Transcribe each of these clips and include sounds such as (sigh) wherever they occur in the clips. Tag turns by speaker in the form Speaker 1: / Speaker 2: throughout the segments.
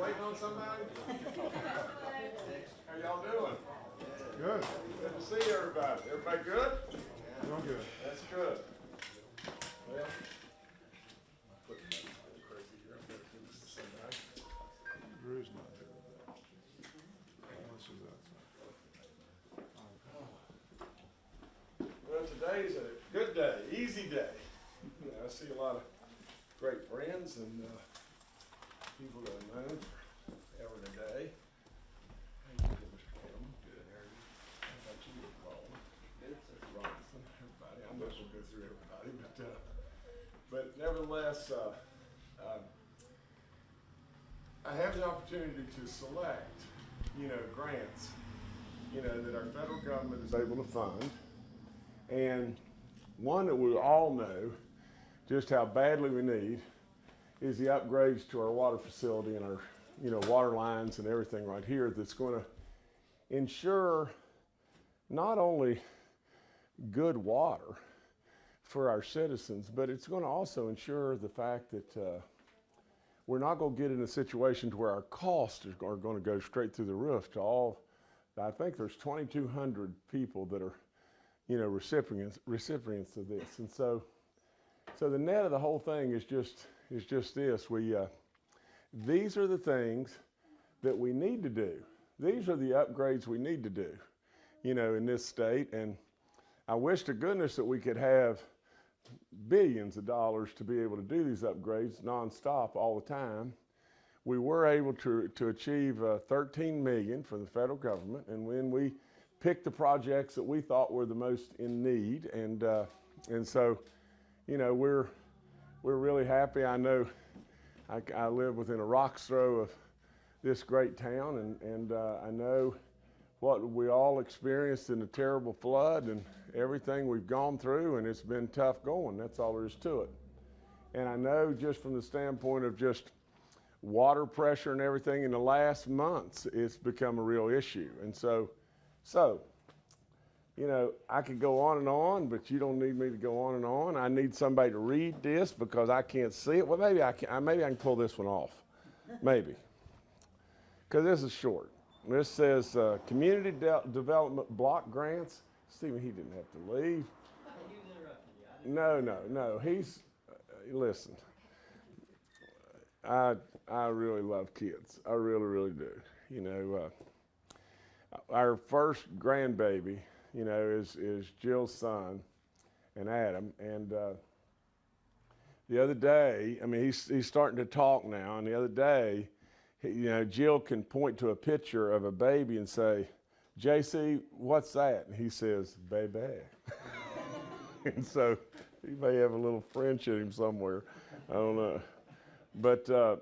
Speaker 1: waiting on somebody? How y'all doing?
Speaker 2: Good.
Speaker 1: Good to see everybody. Everybody good?
Speaker 2: Doing good.
Speaker 1: That's good. Well. I'm putting that crazy here. I better do this to somebody.
Speaker 2: Drew's not here. This is outside.
Speaker 1: Well, today's a good day, easy day. You know, I see a lot of great friends and uh, people that I've known forever and a day. How you doing, Mr. Campbell? Good, how are you? How about you, Paul? Good, sir. Robinson, I'm not gonna go through everybody, but, uh, but nevertheless, uh, um, I have the opportunity to select, you know, grants, you know, that our federal government is able to fund. And one that we all know just how badly we need is the upgrades to our water facility and our, you know, water lines and everything right here that's going to ensure not only good water for our citizens, but it's going to also ensure the fact that uh, we're not going to get in a situation to where our costs are going to go straight through the roof to all. I think there's 2,200 people that are, you know, recipients recipients of this, and so, so the net of the whole thing is just is just this: we uh, these are the things that we need to do. These are the upgrades we need to do, you know, in this state. And I wish to goodness that we could have billions of dollars to be able to do these upgrades nonstop all the time. We were able to, to achieve uh, 13 million for the federal government, and when we picked the projects that we thought were the most in need, and uh, and so, you know, we're we're really happy. I know I, I live within a rock's throw of this great town, and and uh, I know what we all experienced in the terrible flood and everything we've gone through, and it's been tough going. That's all there is to it. And I know just from the standpoint of just water pressure and everything in the last months, it's become a real issue. And so, so, you know, I could go on and on, but you don't need me to go on and on. I need somebody to read this because I can't see it. Well, maybe I can. Maybe I can pull this one off. Maybe, because this is short. This says uh, community de development block grants. Stephen, he didn't have to leave. No, no, no. He's uh, listen. I I really love kids. I really, really do. You know, uh, our first grandbaby, you know, is is Jill's son, and Adam. And uh, the other day, I mean, he's he's starting to talk now. And the other day, you know, Jill can point to a picture of a baby and say, "JC, what's that?" And he says, "Baby." (laughs) and so he may have a little French in him somewhere. I don't know. But, uh,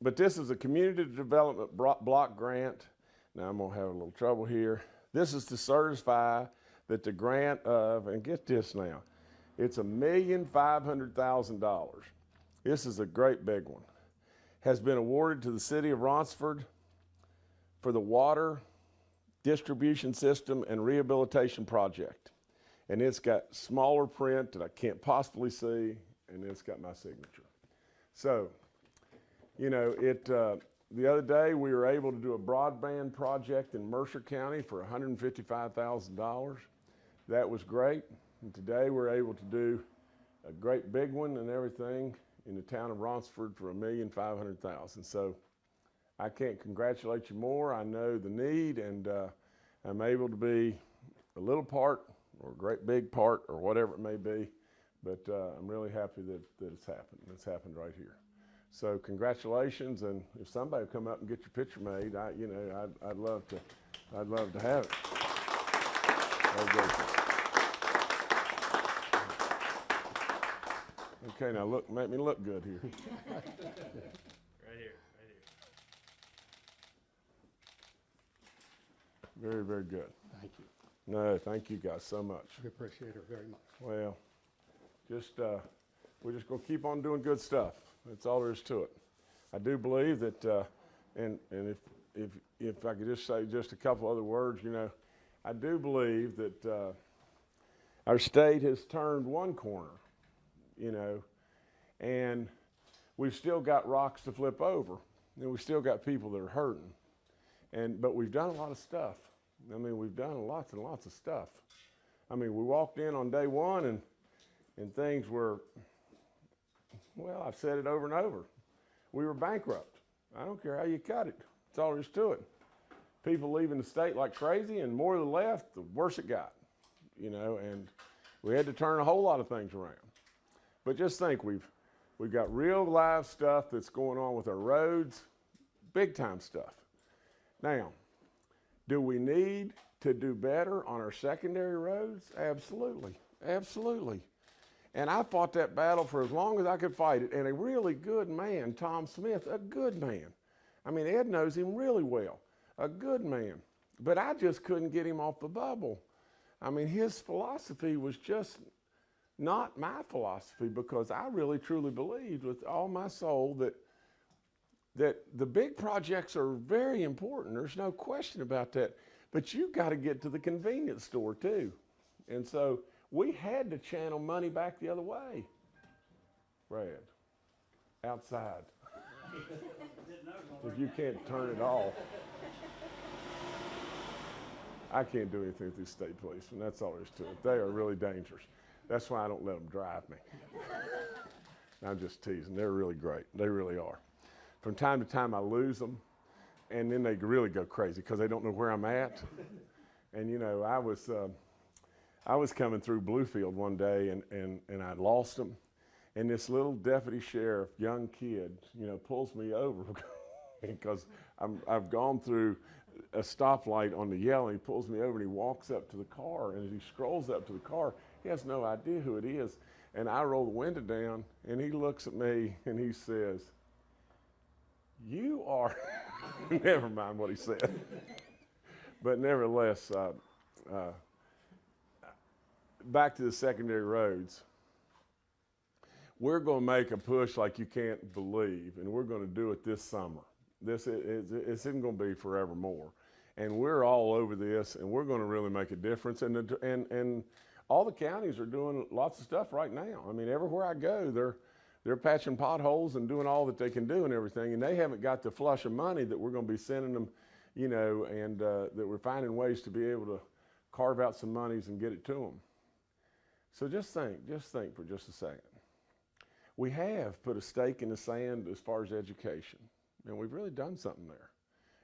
Speaker 1: but this is a community development block grant. Now I'm gonna have a little trouble here. This is to certify that the grant of, and get this now, it's a million five hundred thousand dollars. This is a great big one. Has been awarded to the city of Ronceverte for the water distribution system and rehabilitation project. And it's got smaller print that I can't possibly see, and it's got my signature. So, you know, it, uh, the other day we were able to do a broadband project in Mercer County for $155,000. That was great. And today we're able to do a great big one and everything in the town of Ronceverte for a million five hundred thousand. So I can't congratulate you more. I know the need and uh, I'm able to be a little part or a great big part or whatever it may be. But uh, I'm really happy that, that it's happened. It's happened right here. So congratulations, and if somebody come up and get your picture made, I, you know, I'd, I'd love to, I'd love to have it. Okay, now look, make me look good here. (laughs)
Speaker 3: Right here, right here.
Speaker 1: Very, very good.
Speaker 4: Thank you.
Speaker 1: No, thank you guys so much.
Speaker 4: We appreciate it very much.
Speaker 1: Well, just, uh, we're just gonna keep on doing good stuff. That's all there is to it. I do believe that, uh, and, and if, if, if I could just say just a couple other words, you know, I do believe that, uh, our state has turned one corner, you know, and we've still got rocks to flip over. and we've still got people that are hurting. And but we've done a lot of stuff. I mean, we've done lots and lots of stuff. I mean, we walked in on day one and and things were well, I've said it over and over. We were bankrupt. I don't care how you cut it. That's all there is to it. People leaving the state like crazy, and more to the left, the worse it got. You know, and we had to turn a whole lot of things around. But just think, we've we've got real live stuff that's going on with our roads, big time stuff. Now, do we need to do better on our secondary roads? Absolutely, absolutely. And I fought that battle for as long as I could fight it. And a really good man, Tom Smith, a good man. I mean, Ed knows him really well, a good man. But I just couldn't get him off the bubble. I mean, his philosophy was just not my philosophy because I really truly believed with all my soul that that the big projects are very important. There's no question about that. But you've got to get to the convenience store too. And so we had to channel money back the other way. Brad, outside. if you can't turn it off. I can't do anything with these state policemen. That's all there is to it. They are really dangerous. That's why I don't let them drive me. (laughs) I'm just teasing. They're really great. They really are. From time to time, I lose them, and then they really go crazy because they don't know where I'm at. And you know, I was uh, I was coming through Bluefield one day, and and and I lost them. And this little deputy sheriff, young kid, you know, pulls me over (laughs) because I'm, I've gone through a stoplight on the yellow. He pulls me over and he walks up to the car. And as he scrolls up to the car, he has no idea who it is. And I roll the window down and he looks at me and he says, You are, (laughs) never mind what he said. but nevertheless, uh, uh, back to the secondary roads. We're going to make a push like you can't believe, and we're going to do it this summer. This is, it isn't going to be forevermore. And we're all over this, and we're going to really make a difference. And, the, and, and all the counties are doing lots of stuff right now. I mean, everywhere I go, they're, they're patching potholes and doing all that they can do and everything. And they haven't got the flush of money that we're going to be sending them, you know, and uh, that we're finding ways to be able to carve out some monies and get it to them. So just think, just think for just a second. We have put a stake in the sand as far as education, and we've really done something there.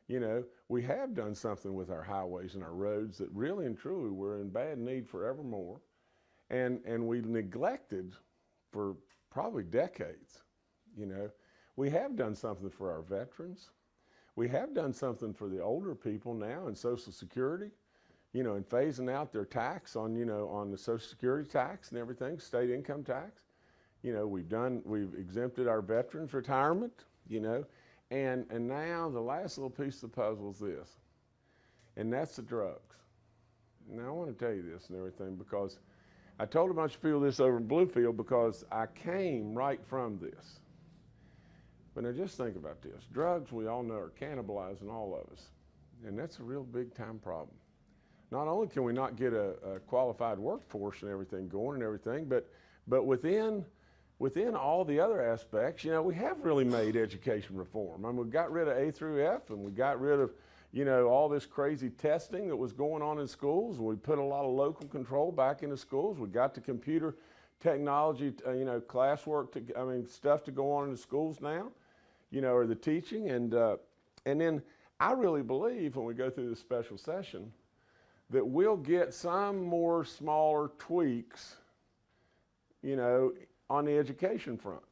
Speaker 1: You know, we have done something with our highways and our roads that really and truly we're in bad need forevermore. And, and we neglected for probably decades. You know, we have done something for our veterans. We have done something for the older people now in Social Security, you know, and phasing out their tax on, you know, on the Social Security tax and everything, state income tax. You know, we've done, we've exempted our veterans retirement, you know, and, and now the last little piece of the puzzle is this, and that's the drugs. Now I want to tell you this and everything because I told a bunch of people this over in Bluefield because I came right from this. But now just think about this. Drugs, we all know, are cannibalizing all of us. And that's a real big time problem. Not only can we not get a, a qualified workforce and everything going and everything, but, but within within all the other aspects, you know, we have really made education reform. I mean, we got rid of A through F and we got rid of, you know, all this crazy testing that was going on in schools. We put a lot of local control back into schools. We got the computer technology, uh, you know, classwork, to, I mean, stuff to go on in the schools now, you know, or the teaching. And, uh, and then I really believe when we go through this special session that we'll get some more smaller tweaks, you know, on the education front.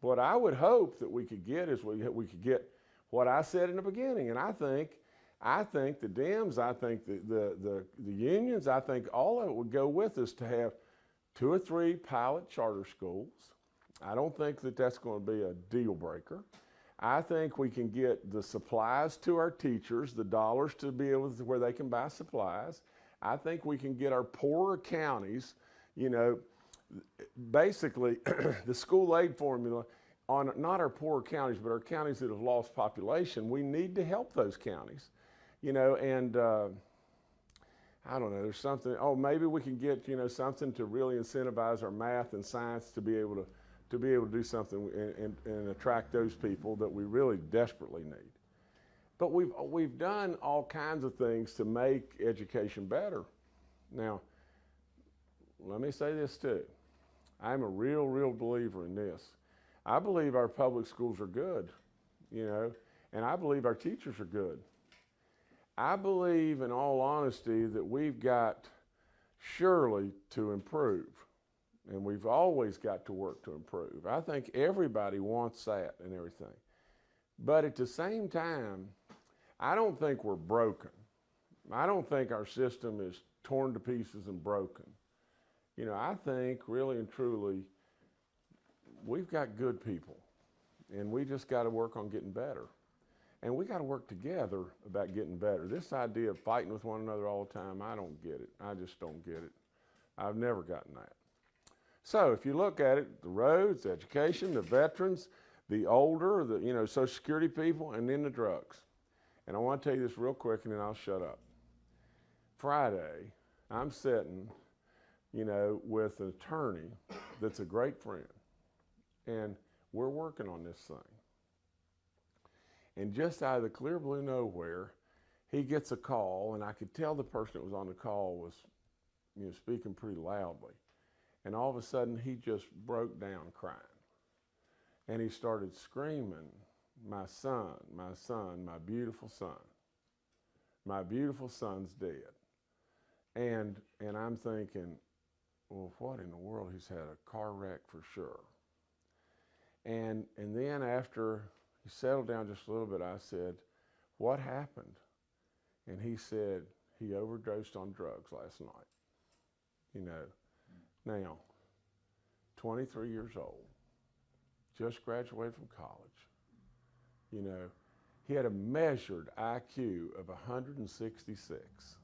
Speaker 1: What I would hope that we could get is we, we could get what I said in the beginning. And I think, I think the Dems, I think the, the, the, the unions, I think all of it would go with us to have two or three pilot charter schools. I don't think that that's going to be a deal breaker. I think we can get the supplies to our teachers, the dollars to be able to where they can buy supplies. I think we can get our poorer counties, you know, basically (clears throat) the school aid formula on not our poorer counties, but our counties that have lost population, we need to help those counties, you know, and uh, I don't know, there's something, oh, maybe we can get, you know, something to really incentivize our math and science to be able to, to be able to do something and, and, and attract those people that we really desperately need. But we've, we've done all kinds of things to make education better. Now, let me say this too. I'm a real, real believer in this. I believe our public schools are good, you know, and I believe our teachers are good. I believe, in all honesty, that we've got surely to improve. And we've always got to work to improve. I think everybody wants that and everything. But at the same time, I don't think we're broken. I don't think our system is torn to pieces and broken. You know, I think really and truly, we've got good people, and we just got to work on getting better. And we got to work together about getting better. This idea of fighting with one another all the time, I don't get it. I just don't get it. I've never gotten that. So if you look at it, the roads, education, the veterans, the older, the you know, social security people, and then the drugs. And I want to tell you this real quick and then I'll shut up. Friday, I'm sitting, you know, with an attorney that's a great friend. And we're working on this thing. And just out of the clear blue nowhere, he gets a call, and I could tell the person that was on the call was, you know, speaking pretty loudly. And all of a sudden, he just broke down crying. And he started screaming, My son, my son, my beautiful son. My beautiful son's dead. And, and I'm thinking, well, what in the world? He's had a car wreck for sure. And, and then after he settled down just a little bit, I said, What happened? And he said, He overdosed on drugs last night. You know, now, 23 years old, just graduated from college. You know, he had a measured IQ of 166.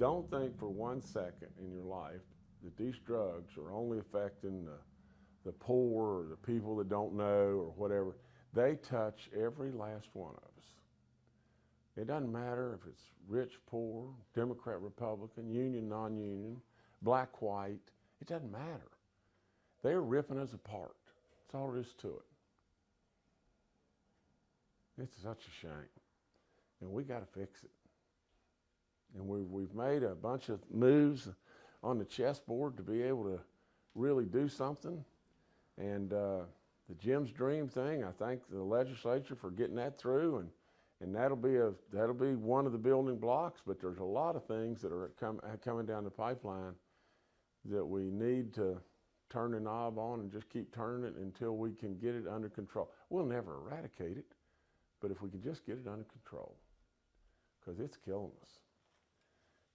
Speaker 1: Don't think for one second in your life that these drugs are only affecting the, the poor or the people that don't know or whatever. They touch every last one of us. It doesn't matter if it's rich, poor, Democrat, Republican, union, non union, black, white. It doesn't matter. They're ripping us apart. That's all there is to it. It's such a shame. And we got to fix it. And we've, we've made a bunch of moves on the chessboard to be able to really do something. And uh, the Jim's Dream thing, I thank the legislature for getting that through. And, and that'll, be a, that'll be one of the building blocks. But there's a lot of things that are com- coming down the pipeline that we need to turn the knob on and just keep turning it until we can get it under control. We'll never eradicate it, but if we can just get it under control, because it's killing us.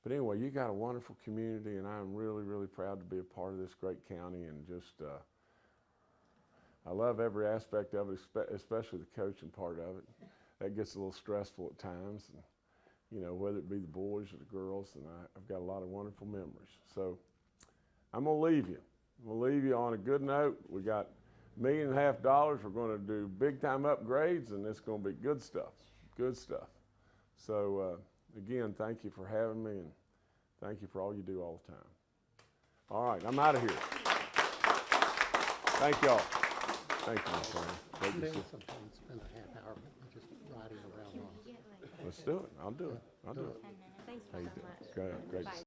Speaker 1: But anyway, you got a wonderful community, and I'm really, really proud to be a part of this great county. And just, uh, I love every aspect of it, especially the coaching part of it. That gets a little stressful at times, and, you know, whether it be the boys or the girls. And I, I've got a lot of wonderful memories. So I'm gonna leave you. I'm gonna leave you on a good note. We got a million and a half dollars. We're gonna do big time upgrades, and it's gonna be good stuff. Good stuff. So. Uh, again, thank you for having me and thank you for all you do all the time. All right, I'm out of here. Thank y'all. Thank you, my friend. Great to
Speaker 4: Maybe spend a half hour just riding around.
Speaker 1: Let's do it. I'll do it. I'll do it.
Speaker 5: Thanks
Speaker 1: you
Speaker 5: so much.
Speaker 1: Great, great to
Speaker 5: Bye.
Speaker 1: see